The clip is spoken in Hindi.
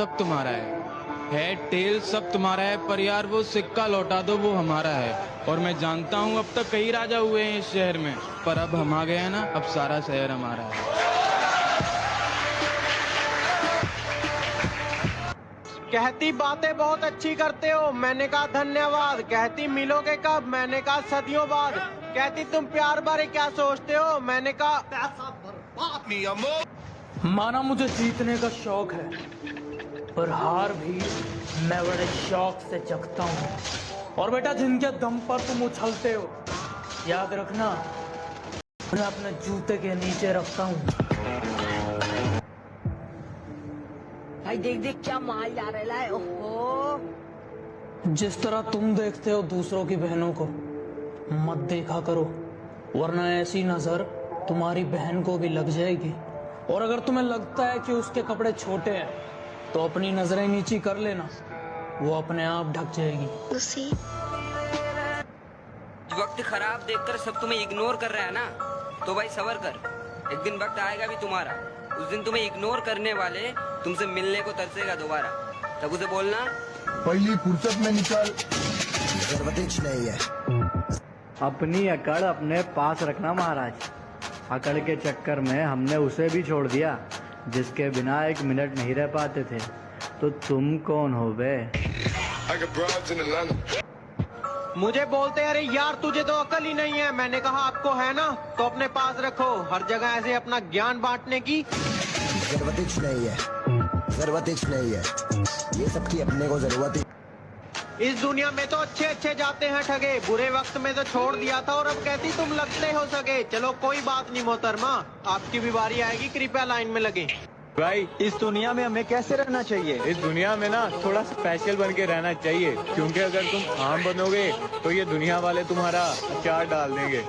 सब तुम्हारा है। हेड टेल सब तुम्हारा है पर यार वो सिक्का लौटा दो वो हमारा है। और मैं जानता हूँ अब तक कई राजा हुए हैं इस शहर में पर अब हम आ गए हैं ना अब सारा शहर हमारा है। कहती बातें बहुत अच्छी करते हो मैंने कहा धन्यवाद। कहती मिलोगे कब मैंने कहा सदियों बाद। कहती तुम प्यार बारे क्या सोचते हो मैंने कहा माना मुझे जीतने का शौक है। पर हार भी मैं बड़े शौक से जगता हूँ। और बेटा जिनके दम पर तुम उछलते हो याद रखना उन्हें अपने जूते के नीचे रखता हूँ। भाई देख देख क्या माल जा रहा है ओहो। जिस तरह तुम देखते हो दूसरों की बहनों को मत देखा करो वरना ऐसी नज़र तुम्हारी बहन को भी लग जाएगी। और अगर तुम्हें लगता है कि उसके कपड़े छोटे हैं तो अपनी नज़रें नीची कर लेना। वो अपने आप ढक जाएगी। वक्त खराब देखकर सब तुम्हें इग्नोर कर रहा है ना तो भाई सबर कर। एक दिन वक्त आएगा भी तुम्हारा। उस दिन तुम्हें इग्नोर करने वाले तुमसे मिलने को तरसेगा दोबारा। तब उसे बोलना पहली फुर्सत में निकल। अपनी अकड़ अपने पास रखना महाराज। अकड़ के चक्कर में हमने उसे भी छोड़ दिया। जिसके बिना एक मिनट नहीं रह पाते थे। तो तुम कौन हो बे? मुझे बोलते अरे यार तुझे तो अकल ही नहीं है। मैंने कहा आपको है ना? तो अपने पास रखो। हर जगह ऐसे अपना ज्ञान बांटने की ज़रूरत ही नहीं है। ज़रूरत नहीं है। ये सबकी अपने को ज़रूरत ही इस दुनिया में तो अच्छे अच्छे जाते हैं ठगे। बुरे वक्त में तो छोड़ दिया था और अब कहती तुम लगते हो सके चलो, कोई बात नहीं मोहतरमा। आपकी भी बारी आएगी, कृपया लाइन में लगे। भाई, इस दुनिया में हमें कैसे रहना चाहिए? इस दुनिया में ना थोड़ा स्पेशल बन के रहना चाहिए। क्योंकि अगर तुम आम बनोगे तो ये दुनिया वाले तुम्हारा अचार डाल देंगे।